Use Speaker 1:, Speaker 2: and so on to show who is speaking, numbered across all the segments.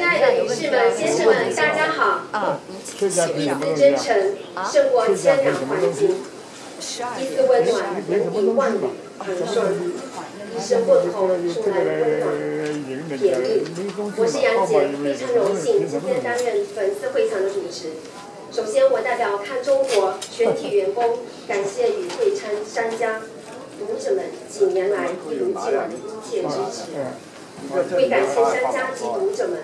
Speaker 1: 亲爱的女士们、先生们，大家好。一丝真诚胜过千两黄金，一丝温暖比万里一声问候出来温暖甜蜜。我是杨姐，非常荣幸今天担任本次会场的主持。首先，我代表看中国。全体员工，感谢与会参商家、读者们几年来一如既往的殷切支持。为感谢商家及读者们，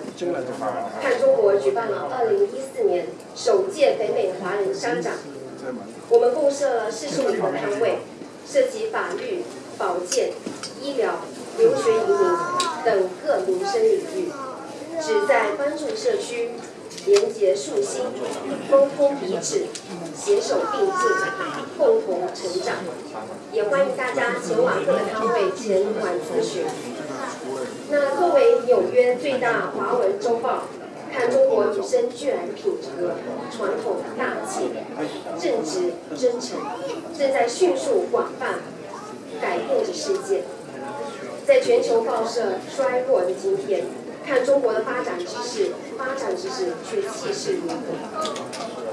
Speaker 1: 看中国举办了2014年首届北美华人商展。我们共设了四十五个摊位，涉及法律、保健、医疗、留学移民等各民生领域，旨在帮助社区。廉洁树心，沟通彼此，携手并进，共同成长。也欢迎大家前往各个摊位前往咨询。最大华文周报，看中国女生居然品格、传统大气、正直真诚，正在迅速广泛改变着世界。在全球报社衰落的今天。看中国的发展之势，发展之势却气势如虹。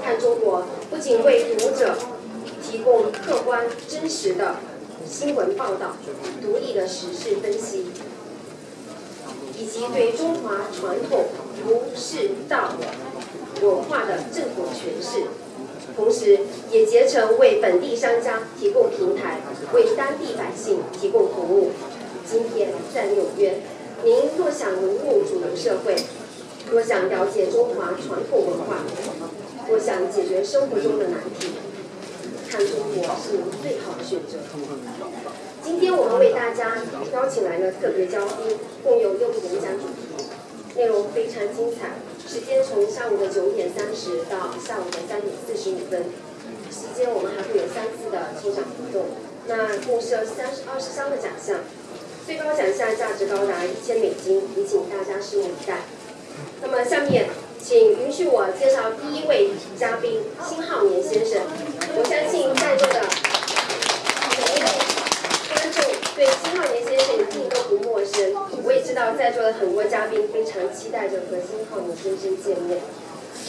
Speaker 1: 看中国不仅为读者提供客观真实的新闻报道、独立的时事分析，以及对中华传统儒释道文化的正统诠释，同时也竭诚为本地商家提供平台，为当地百姓提供服务。今天在纽约。您若想融入主流社会，若想了解中华传统文化，若想解决生活中的难题，看中国是您最好的选择。今天我们为大家邀请来了特别嘉宾，共有六个演讲主题，内容非常精彩。时间从上午的九点三十到下午的三点四十五分，期间我们还会有三次的抽奖活动，那共设三十二十三个奖项。最高奖项价值高达一千美金，也请大家拭目以待。那么，下面请允许我介绍第一位嘉宾辛浩年先生。我相信在座的每一位观众对辛浩年先生一定都不陌生。在座的很多嘉宾非常期待着和辛浩年先生见面。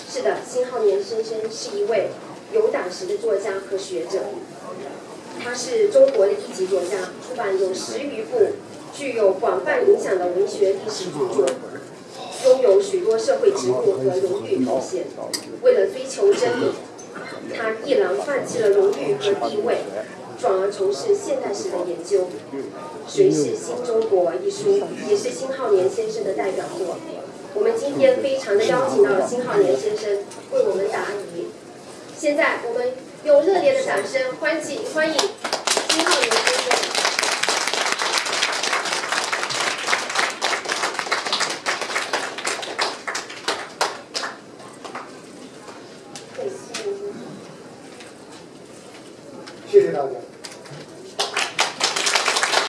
Speaker 1: 是的，辛浩年先生是一位有胆识的作家和学者。他是中国的一级作家，出版有十余部具有广泛影响的文学历史著作，拥有许多社会职务和荣誉头衔。为了追求真理，他毅然放弃了荣誉和地位，转而从事现代史的研究。《谁是新中国》一书也是辛浩年先生的代表作。我们今天非常的邀请到了辛浩年先生为我们答疑。现在我们。用热烈的掌声欢迎欢迎辛浩年先生。
Speaker 2: 谢谢大家。